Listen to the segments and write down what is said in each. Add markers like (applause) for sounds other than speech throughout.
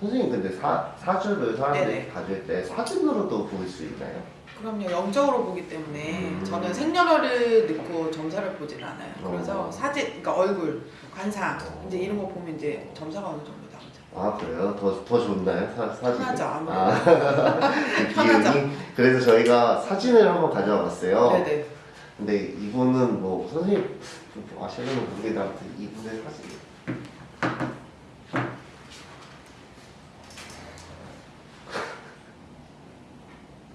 선생님 근데 사, 사주를 사람들이 네네. 봐줄 때 사진으로도 볼 수 있나요? 그럼요 영적으로 보기 때문에 음. 저는 생년월일 넣고 점사를 보진 않아요. 그래서 어. 사진, 그러니까 얼굴, 관상 어. 이제 이런 거 보면 이제 점사가 어느 정도 나오죠. 아 그래요? 더, 더 좋나요? 사, 사진? 편하죠. 아, (laughs) 그 편하죠. 그래서 저희가 사진을 한번 가져와 봤어요 네네. 근데 이분은 뭐 선생님 좀 아시는 아무튼 이분의 사진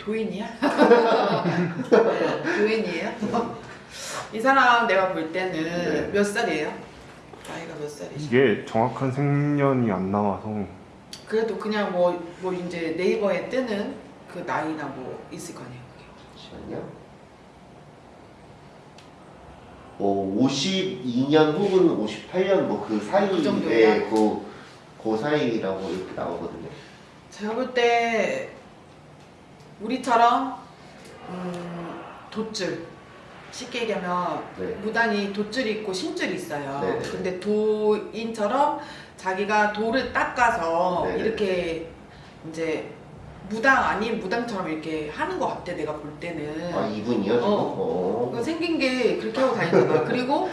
도인이야? 도인이에요? (laughs) 이 사람 내가 볼 때는 네. 몇 살이에요? 나이가 몇 살이시? 이게 정확한 생년이 안 나와서 그래도 그냥 뭐, 뭐 이제 네이버에 뜨는 그 나이나 뭐 있을 거 아니에요. 잠시만요 뭐 52년 혹은 58년 뭐그그 사이에 정도야? 그, 그 사이라고 이렇게 나오거든요 제가 볼 때 우리처럼 음, 돛줄 쉽게 얘기하면 네. 무당이 돛줄이 있고 신줄이 있어요. 네 네. 근데 도인처럼 자기가 돌을 닦아서 네네. 이렇게 이제 무당 아닌 무당처럼 이렇게 하는 것 같아 내가 볼 때는. 아 이분이요 지금? 어. 어. 그 생긴 게 그렇게 하고 다니잖아. (laughs) 그리고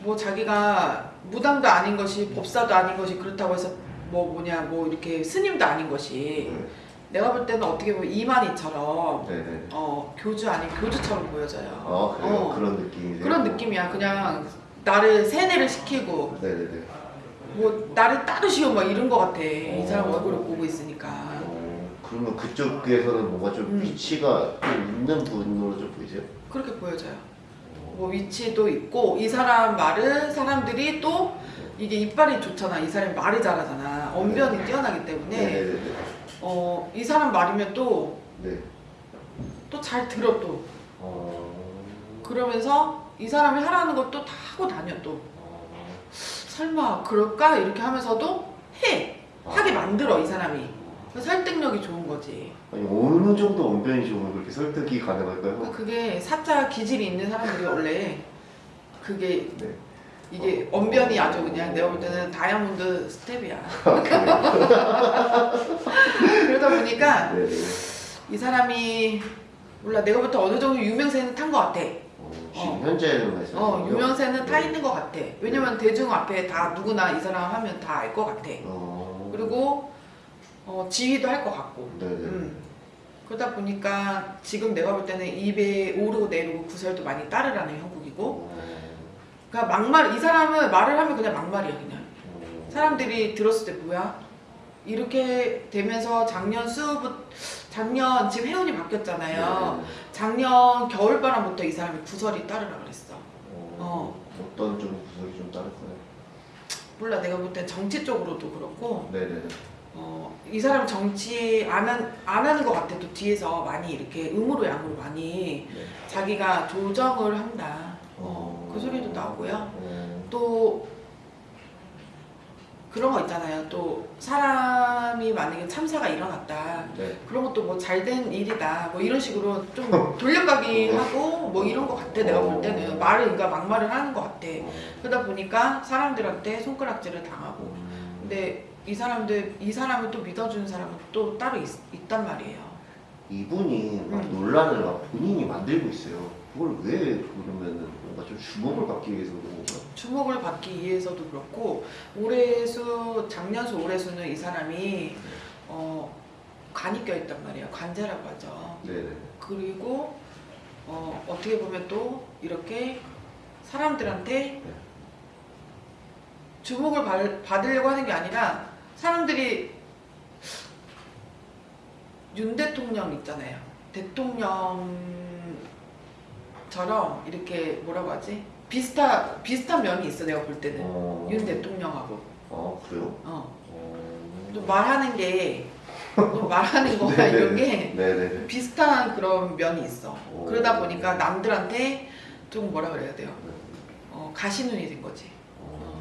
뭐 자기가 무당도 아닌 것이 법사도 아닌 것이 그렇다고 해서 뭐 뭐냐 뭐 이렇게 스님도 아닌 것이 네. 내가 볼 때는 어떻게 보면 이만희처럼 네네 어 교주 아닌 교주처럼 보여져요. 아 그래요? 어. 그런 느낌이세요? 그런 느낌이야. 그냥 나를 세뇌를 시키고 네네네 뭐 나를 따르시오 막 이런 거 같아. 이 사람 어. 얼굴을 보고 있으니까. 어, 그러면 그쪽에서는 뭔가 좀 음. 위치가 좀 있는 분으로 좀 보이세요? 그렇게 보여져요. 뭐 위치도 있고 이 사람 말을 사람들이 또 이게 이빨이 좋잖아. 이 사람이 말을 잘하잖아. 언변이 뛰어나기 때문에 어, 이 사람 말이면 또또 네. 잘 들어 또. 어... 그러면서 이 사람이 하라는 것도 다 하고 다녀 또. 어... 설마 그럴까? 이렇게 하면서도 해. 하게 만들어 이 사람이. 그 설득력이 좋은 거지. 아니 어느 정도 언변이 좋으면 그렇게 설득이 가능할까요? 그러니까 그게 사자 기질이 있는 사람들이 원래 그게 네. 이게 언변이 아주 그냥 내가 볼 때는 다이아몬드 스텝이야. (laughs) 그러다 보니까 네 네. 이 사람이 몰라 내가 볼때 어느 정도 유명세는 탄 것 같아. 어, 어. 현재는 말씀. 어 유명세는 타 네. 있는 것 같아. 왜냐면 대중 앞에 다 누구나 이 사람 하면 다 알 것 같아. 어... 그리고 어, 지휘도 할 것 같고. 음. 그러다 보니까 지금 내가 볼 때는 입에 오르고 내리고 구설도 많이 따르라는 형국이고 어... 그러니까 막말 이 사람은 말을 하면 그냥 막말이야 그냥 어... 사람들이 들었을 때 뭐야 이렇게 되면서 작년 수부 작년 지금 해운이 바뀌었잖아요 네네. 작년 겨울바람부터 이 사람이 구설이 따르라 그랬어 어... 어떤 좀 구석이 좀 다를까요? 몰라 내가 볼 때 정치 쪽으로도 그렇고 네네네. 어, 이 사람 정치 안, 한, 안 하는 것 같아 또 뒤에서 많이 이렇게 음으로 양으로 많이 네. 자기가 조정을 한다 어... 어, 그 소리도 나오고요 어... 또 그런 거 있잖아요. 또 사람이 만약에 참사가 일어났다. 네. 그런 것도 뭐 잘된 일이다. 뭐 이런 식으로 좀 (laughs) 돌려가기 하고 뭐 이런 거 같아. 내가 볼 때는 말을 그러니까 막말을 하는 것 같아. 어... 그러다 보니까 사람들한테 손가락질을 당하고. 음... 근데 이 사람들 이 사람을 또 믿어주는 사람은 또 따로 있, 있단 말이에요. 이분이 막 음. 논란을 막 본인이 만들고 있어요. 그걸 왜 그러면은 뭔가 좀 주목을 받기 위해서 그런 건가요? 주목을 받기 위해서도 그렇고 올해 수 작년 수 올해 수는 이 사람이 어 간이 껴있단 말이에요. 관제라고 하죠. 네네. 그리고 어, 어떻게 보면 또 이렇게 사람들한테 주목을 받, 받으려고 하는 게 아니라 사람들이 윤 대통령 있잖아요. 대통령처럼 이렇게 뭐라고 하지? 비슷한 비슷한 면이 있어 내가 볼 때는 어... 윤 대통령하고 아 그래요? 어. 어... 좀 말하는 게좀 (laughs) 말하는 거나. 이런 게 네네네. 비슷한 그런 면이 있어. 오. 그러다 보니까 남들한테 좀 뭐라 그래야 돼요? 어, 가시눈이 된 거지. 어...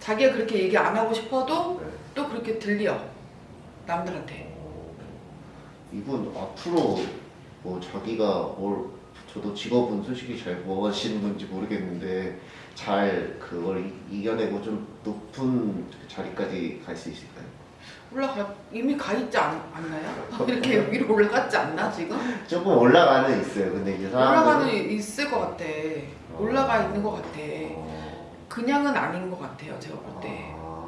자기가 그렇게 얘기 안 하고 싶어도 네. 또 그렇게 들려. 남들한테. 어... 이분 앞으로 뭐 자기가 뭘 저도 직업은 솔직히 잘 무엇하시는 건지 모르겠는데 잘 그걸 이- 이겨내고 좀 높은 자리까지 갈 수 있을까요? 올라가 이미 가 있지 않, 않나요? (laughs) 이렇게 위로 올라갔지 않나 지금? 조금 올라가는 있어요. 근데 이제 사람들은 올라가는 있을 것 같아. 올라가 있는 것 같아. 어, 그냥은 아닌 것 같아요 제가 볼 때. 아,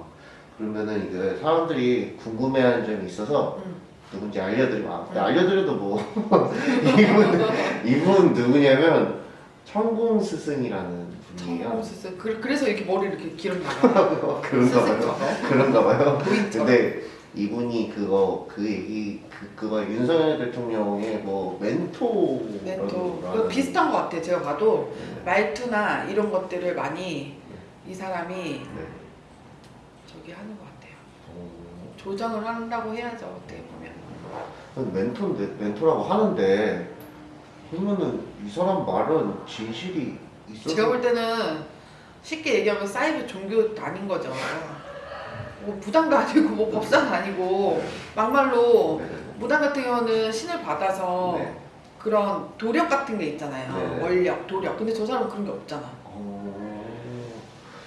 그러면은 이게 사람들이 궁금해하는 점이 있어서 음. 누군지 알려드리면 아, 근데 음. 알려드려도 뭐 (laughs) 이분 이분 누구냐면 천공 스승이라는 분이에요. 청공스스 그, 그래서 이렇게 머리 이렇게 길었나봐요. (laughs) 그런가 봐요. 그런가 봐요. (laughs) 근데 이분이 그거 그 얘기 그 그거 윤석열 대통령의 뭐 멘토 멘토 그 비슷한 것 같아. 제가 봐도 말투나 이런 것들을 많이 이 사람이 네. 저기 하는 것 같아요. 어, 조정을 한다고 해야죠 어떻게 보면. 멘토인데 멘토라고 하는데 그러면은 이 사람 말은 진실이 있어서 제가 볼 때는 쉽게 얘기하면 사이비 종교 아닌 거죠. 뭐 부당도 아니고 뭐 법사도 아니고 막말로 네. 무당 같은 경우는 신을 받아서 네. 그런 도력 같은 게 있잖아요. 네. 원력, 도력. 근데 저 사람은 그런 게 없잖아. 어...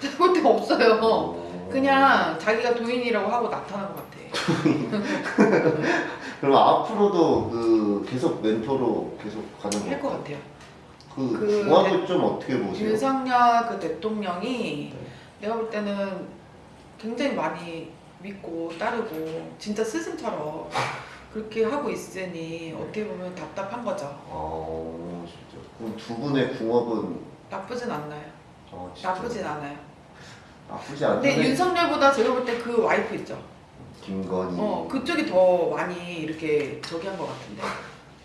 제가 볼 때가 없어요. 어. 그냥 자기가 도인이라고 하고 나타난 것 같아. (laughs) 그럼 앞으로도 그 계속 멘토로 계속 가는 할것거 같아요. 그그 궁합을 좀 어떻게 보세요? 윤석열 그 대통령이 네. 내가 볼 때는 굉장히 많이 믿고 따르고 진짜 스승처럼 그렇게 하고 있으니 어떻게 보면 답답한 거죠. 아 진짜 그럼 두 분의 궁합은 나쁘진 않나요? 어, 진짜 나쁘진 않아요. 나쁘지 않네. 근데 윤석열보다 제가 볼 때 그 와이프 있죠. 김건희. 어 그쪽이 더 많이 이렇게 저기 한 것 같은데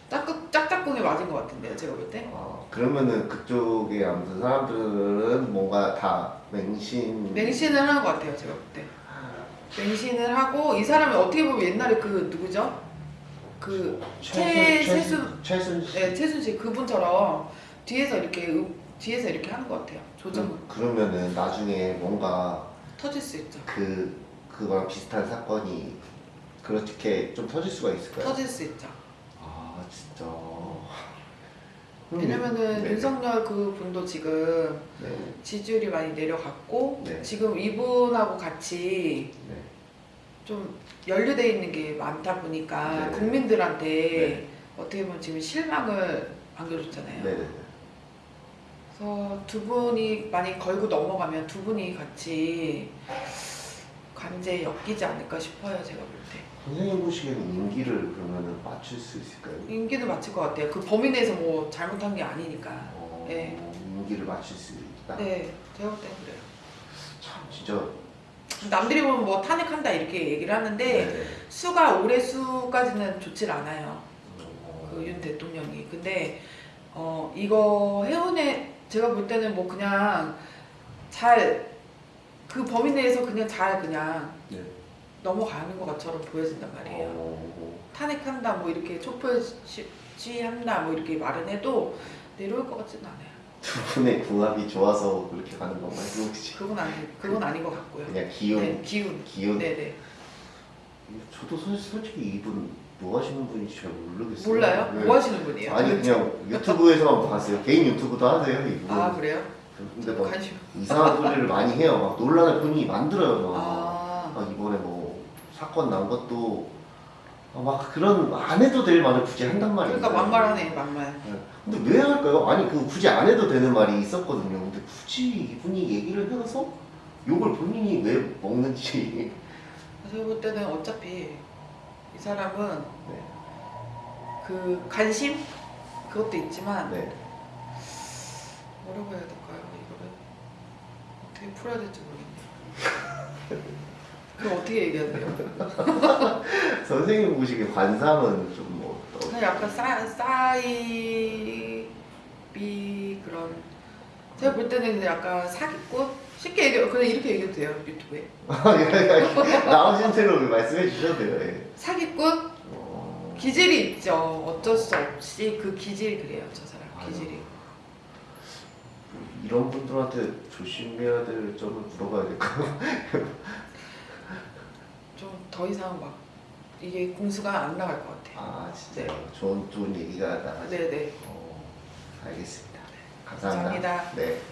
짝짝 짝짝꿍에 맞은 것 같은데요. 제가 볼 때. 아, 그러면은 그쪽에 아무튼 사람들은 뭔가 다 맹신. 맹신을 하는 것 같아요. 제가 볼 때. 맹신을 하고 이 사람이 어떻게 보면 옛날에 그 누구죠? 그 최- 최순 최순 씨. 네, 최순 씨 그분처럼 뒤에서 이렇게 음- 뒤에서 이렇게 하는 것 같아요. 조정 그, 그러면은 나중에 뭔가 터질 수 있죠. 그 그거랑 비슷한 사건이 그렇게 좀 터질 수가 있을까요? 터질 수 있죠. 아 진짜. (laughs) 왜냐면은 네. 윤석열 그 분도 지금 네. 지지율이 많이 내려갔고 네. 지금 이분하고 같이 네. 좀 연루돼 있는 게 많다 보니까 네. 국민들한테 네. 어떻게 보면 지금 실망을 안겨줬잖아요. 그래서 두 분이 많이 걸고 넘어가면 두 분이 같이 관제에 엮이지 않을까 싶어요. 제가 볼 때. 선생님 보시기에는 임기를 그러면은 맞출 수 있을까요? 인기는 맞을 것 같아요. 그 범위 내에서 뭐 잘못한 게 아니니까. 어, 네. 임기를 맞출 수 있다. 네, 제가 볼 때는 그래요. 참 진짜. 남들이 보면 뭐 탄핵한다 이렇게 얘기를 하는데 네. 수가 올해 수까지는 좋질 않아요. 어, 그 윤 대통령이. 근데 어 이거 해운에 제가 볼 때는 뭐 그냥 잘 그 범위 내에서 그냥 잘 그냥 네. 넘어가는 것처럼 보여진단 말이에요. 어, 탄핵한다 뭐 이렇게 촛불 시- 시위한다 뭐 이렇게 말은 해도 내려올 것 같지는 않아요. 두 분의 궁합이 좋아서 그렇게 가는 건가요? 그건 아니 그건 아닌 것 같고요. 그냥 기운, 네, 기운. 기운. 네네. 저도 솔- 솔직히 이분 뭐 하시는 분인지 잘 모르겠어요. 몰라요? 네. 뭐 하시는 분이에요? 아니 그냥 유튜브에서만 봤어요. 개인 유튜브도 하세요 이분. 아 그래요? 근데 막 관심. 이상한 소리를 많이 해요. 막 논란을 본인이 만들어요. 막. 아 막 이번에 뭐 사건 난 것도 아, 막 그런 안 해도 될 말을 굳이 한단 말이에요. 그러니까 막말하네 막말. 네. 근데 왜 할까요? 아니 그 굳이 안 해도 되는 말이 있었거든요. 근데 굳이 이분이 얘기를 해서 욕을 본인이 왜 먹는지. 제가 볼 때는 어차피 이 사람은 네. 그 관심 그것도 있지만 네. 뭐라고 해야 될까요? 이거를 어떻게 풀어야 될지 모르겠네요. 그럼 어떻게 얘기해야 돼요? (laughs) 선생님 보시기에 관상은 좀뭐 어떤 약간 싸, 싸이비 그런 제가 볼 때는 약간 사기꾼? 쉽게 얘기 그냥 이렇게 얘기해도 돼요 유튜브에 나오신 대로 말씀해 주셔도 돼요. 예. 사기꾼? 어, 기질이 있죠 어쩔 수 없이 그 기질이 그래요 저 사람. 기질이 이런 분들한테 조심해야 될 점을 물어봐야 될까요? (laughs) 좀 더 이상 막 이게 공수가 안 나갈 것 같아요. 아 진짜요? 네. 좋은 좋은 얘기가 나가죠. 네네. 어, 알겠습니다. 네. 감사합니다. 감사합니다. 네.